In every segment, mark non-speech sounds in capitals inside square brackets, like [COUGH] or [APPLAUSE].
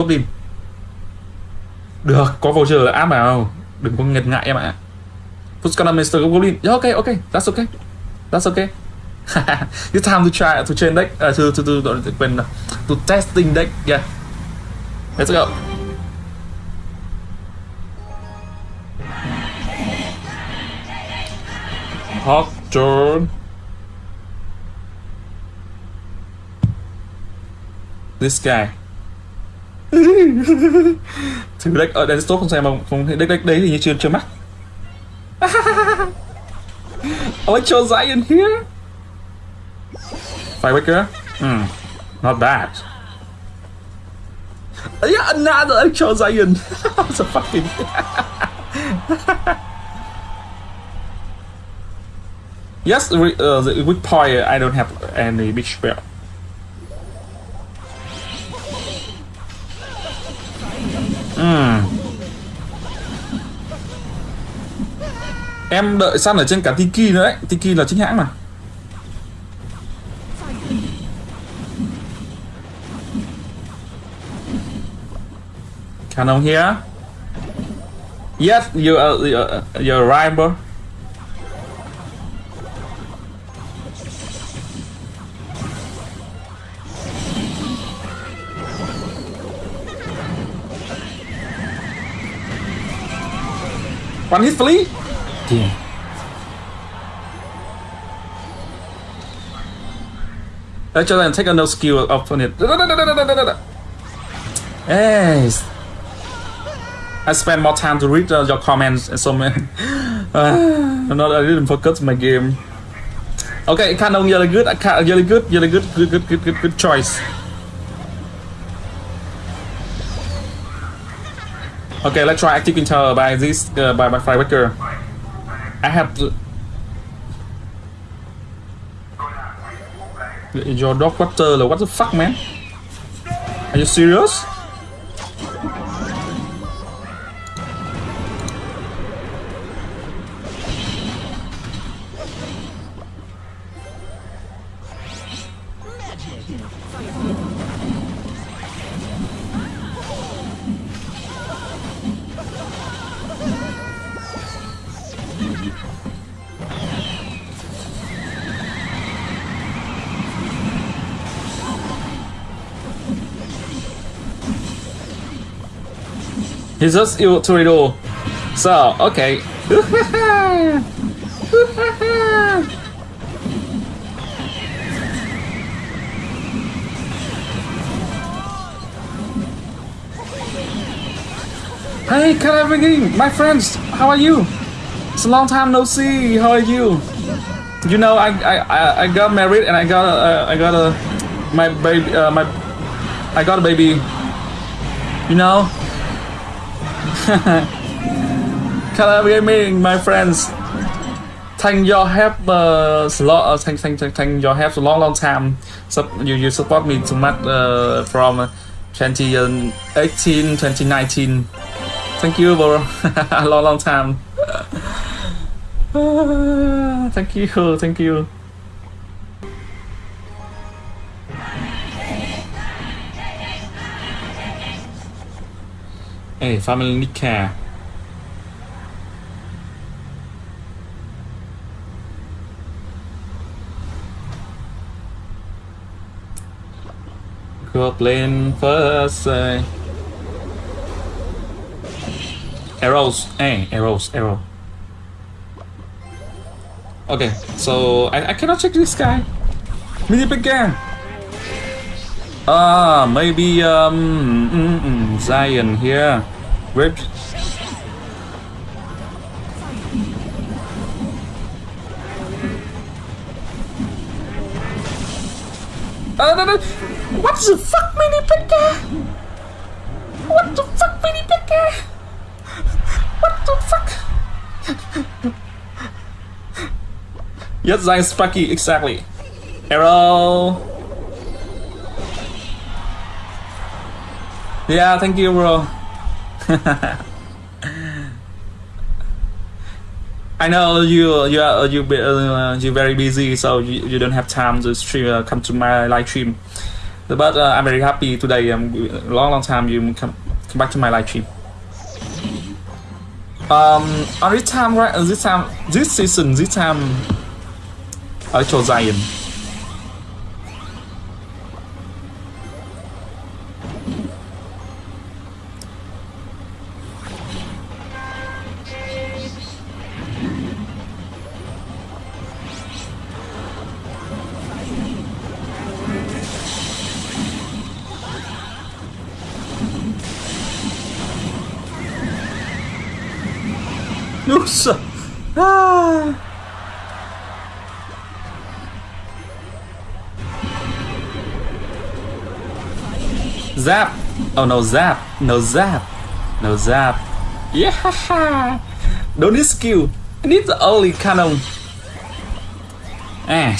Goblin Được, có voucher là áp vào Đừng có nghẹt ngại em ạ. Who's gonna Mr. Goblin? Yeah, ok, ok, that's ok. That's ok. [LAUGHS] It's time to try to change deck. Uh, to, to, to, to, to, to, to testing deck. Yeah. Let's go. Hot turn This guy. Thử deck ở đây tốt không xem không không deck deck đấy thì như chưa chưa mắc. [LAUGHS] Electro Zion here. Firewaker Hmm Not bad. Yeah another Electro Zion It's a fucking [LAUGHS] Yes, the, uh, the weak point I don't have any big spell Ừ. Em đợi săn ở trên cả Tiki nữa đấy. Tiki là chính hãng mà. Canon here Yes, you are, you're, you're right bro. One hit flee Yeah. Let's just take a no skill up on it. Yes. I spend more time to read uh, your comments and so man. Uh, [LAUGHS] not I didn't focus my game. Okay, Cannon really good. I ca- really good. Really good. Good. Good. Good. Good. Good choice. Okay, let's try active intel by this uh, by by Fireworker. I have to... Your dog water what the fuck man? Are you serious? He's just evil Tornado. So, okay. hey, Calaviging, my friends, how are you? It's a long time no see. How are you? You know, I I, I, got married and I got a, uh, I got a my baby uh, my I got a baby. You know, [LAUGHS] Color Gaming, my friends. Thank you help uh, slot, uh, thank, thank, thank, your help a long, long time. So you, you support me too much uh, from 2018, 2019. Thank you, for [LAUGHS] a long, long time. Thank you, thank you. Hey, family need care. Goblin first. Uh, arrows. Hey, arrows, arrow. Okay, so I, I cannot check this guy. Mini again. Ah, maybe um mm, mm, Zion here. Rip. Uh, no, no. What the fuck, mini picker? What the fuck, mini picker? What the fuck? Yes, Zion Sparky, exactly. Arrow. Yeah, thank you, bro. [LAUGHS] I know you you are you uh, you very busy, so you, you don't have time to stream. Uh, come to my live stream. but uh, I'm very happy today. Um, long, long time you come, come back to my live stream. Um, on this time, right? uh, This time, this season, this time, I chose Zion. Nossa! Zap! Oh no, zap! No zap! No zap! Yeah! [LAUGHS] Don't need skill. I need the only cannon. Ah,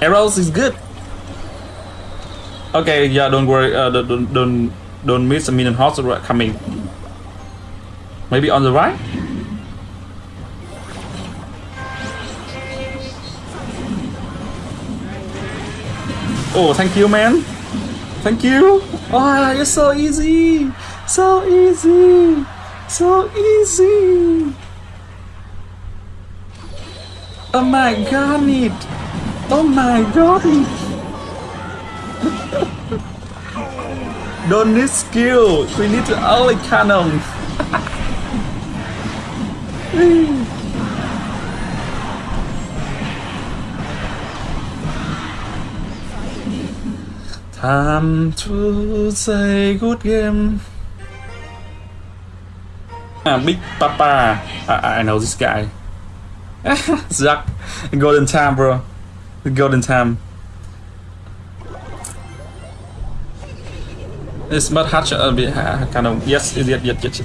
arrows is good. Okay, yeah, don't worry. Uh, don't, don't, don't, miss a minion horse coming. Maybe on the right? Oh, thank you, man. Thank you. Oh, you're so easy. So easy. So easy. Oh my god. Oh my god. [LAUGHS] Don't need skill. We need the only [LAUGHS] Time to say good game. Ah, Big Papa. I, I know this guy. [LAUGHS] Zuck. Golden time, bro. Golden time. It's but hatch a bit ha- kind of yes, yes, yes, yes.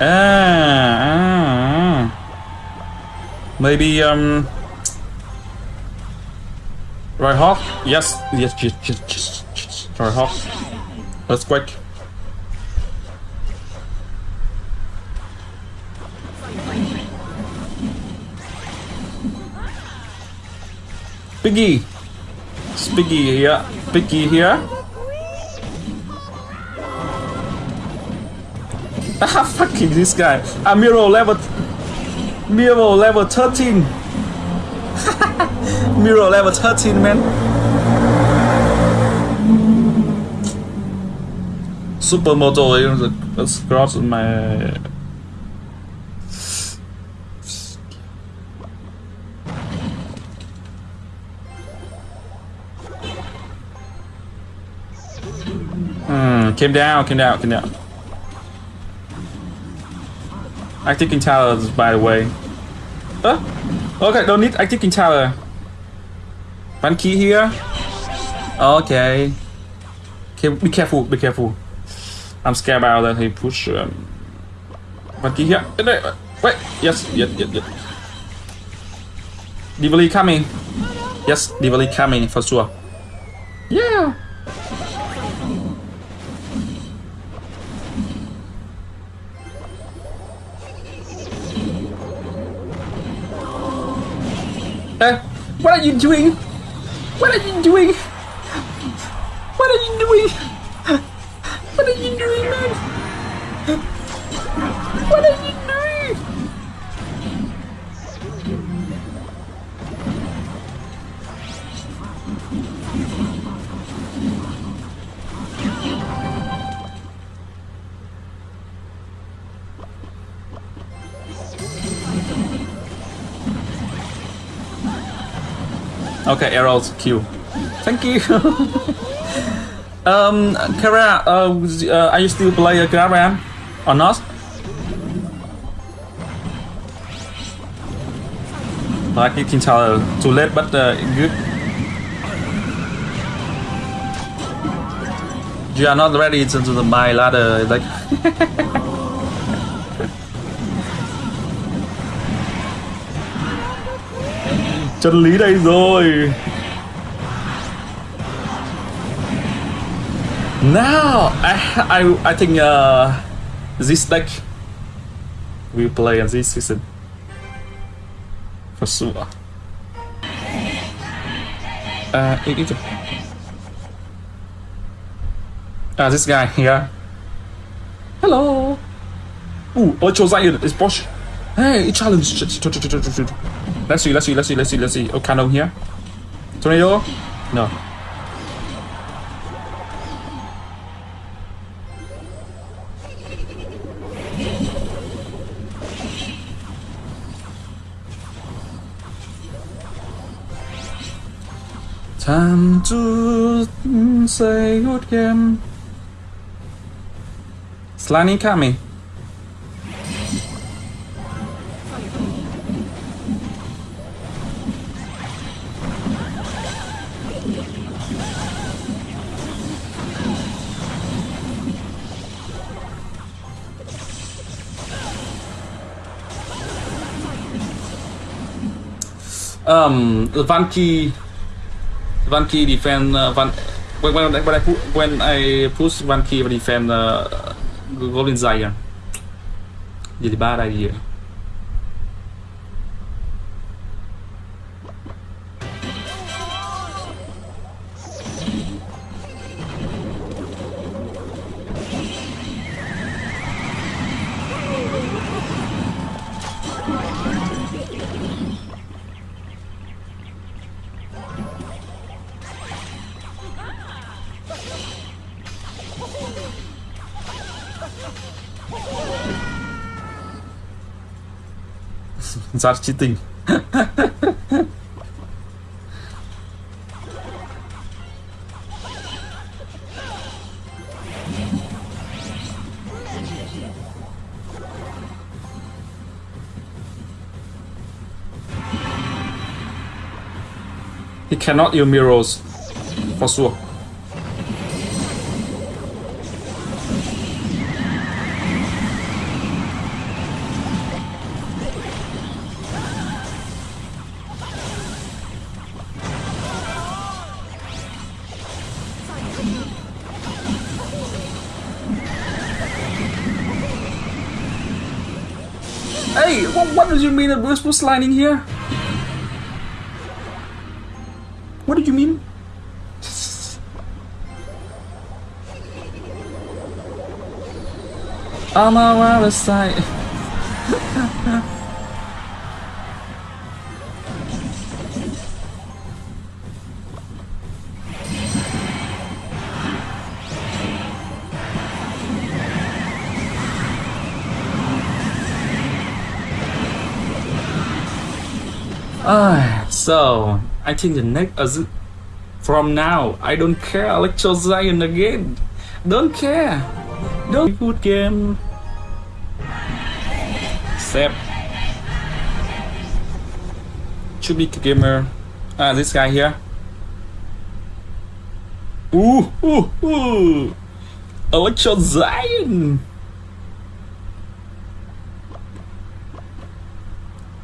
Ah, ah. maybe um. Right hawk? Yes, yes, yes, yes, yes, yes. Right hawk. That's quick. Piggy! It's Piggy here. Piggy here. Ah, [LAUGHS] fucking this guy. Ah, Miro level. Miro level 13. [LAUGHS] Miro level 13, man. Supermoto is is across my. Hmm, came down, came down, came down. Active King Towers, by the way. Uh, okay, don't need Active King Tower. One key here. Okay. Okay, be careful, be careful. I'm scared about that he push. Um, one key here. Uh, uh, Wait, yes, yes, yes, yes. Divali coming. Yes, Divali coming for sure. Yeah. Uh, what are you doing? What are you doing? What are you doing? Okay, arrows Q. Thank you. [LAUGHS] um, Kara, uh, uh, are you still play Garam or not? Like you can tell too late, but uh, good. You are not ready to do the my ladder, like. [LAUGHS] lý đây rồi now I I I think uh, this deck we play in this season for sure. Uh, it, it, Ah, this guy here. Hello. Ooh, Electro Zion is Bosch. Hey, challenge. Let's see, let's see, let's see, let's see, let's see. Oh, Cannon here. Tornado? No. Time to say good game. Slimy Kami. Um, Vanki, Vanki defend uh, Van. When when when I pu- when I push Vanki defend uh, Golden Zion. Jadi bad idea. That's cheating. He cannot use mirrors, for sure. Mean that Bruce was sliding here? What did you mean? [LAUGHS] I'm a other side. [LAUGHS] Ah, [SIGHS] so I think the next is from now I don't care Electro Zion again. Don't care. Don't be good game. Sep. Should be gamer. Ah, this guy here. Ooh, ooh, ooh. Electro Zion.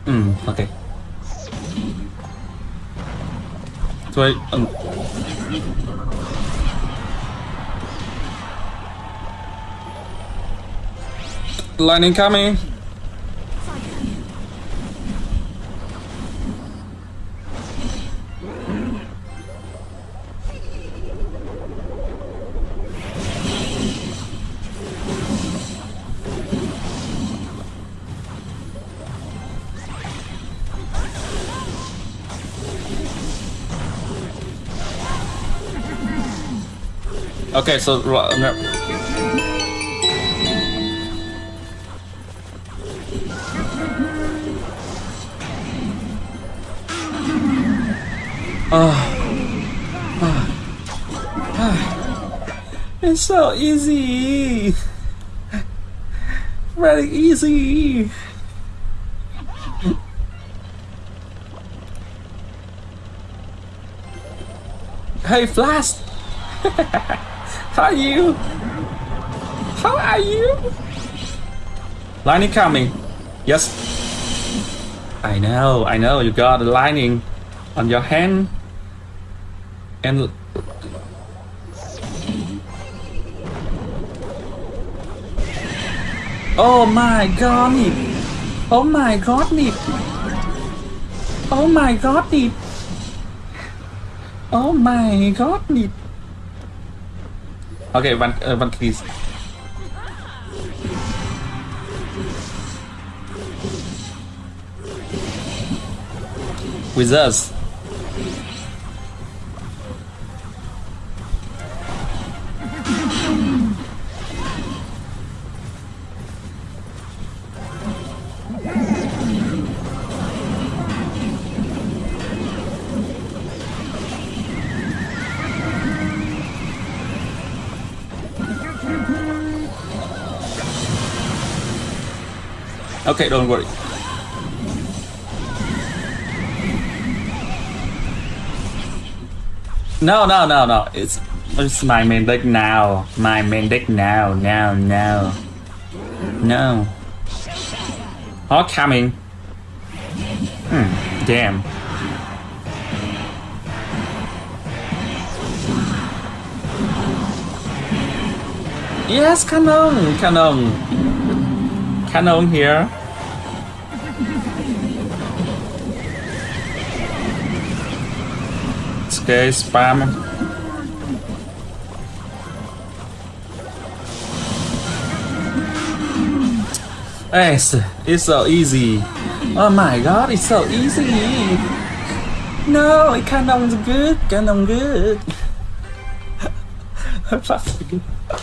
Hmm, okay. So I, um, lightning coming. Okay, so ro- no. Ah. Ah. Ah. It's so easy. Very easy. Hey, Flash! [LAUGHS] How are you? How are you? Lightning coming. Yes. I know, I know, you got a lightning on your hand. And Oh my god it. Oh my god it. Oh my god it. Oh my god it. Okay, one, uh, one please. With us. Okay, don't worry. No, no, no, no. It's it's my main deck now. My main deck now, now, now. No. All coming. Hmm. Damn. Yes, cannon, cannon. Cannon here. Okay, spam. Yes, it's so easy. Oh my god, it's so easy. No, it Cannon's good, Cannon good. [LAUGHS] Fuck.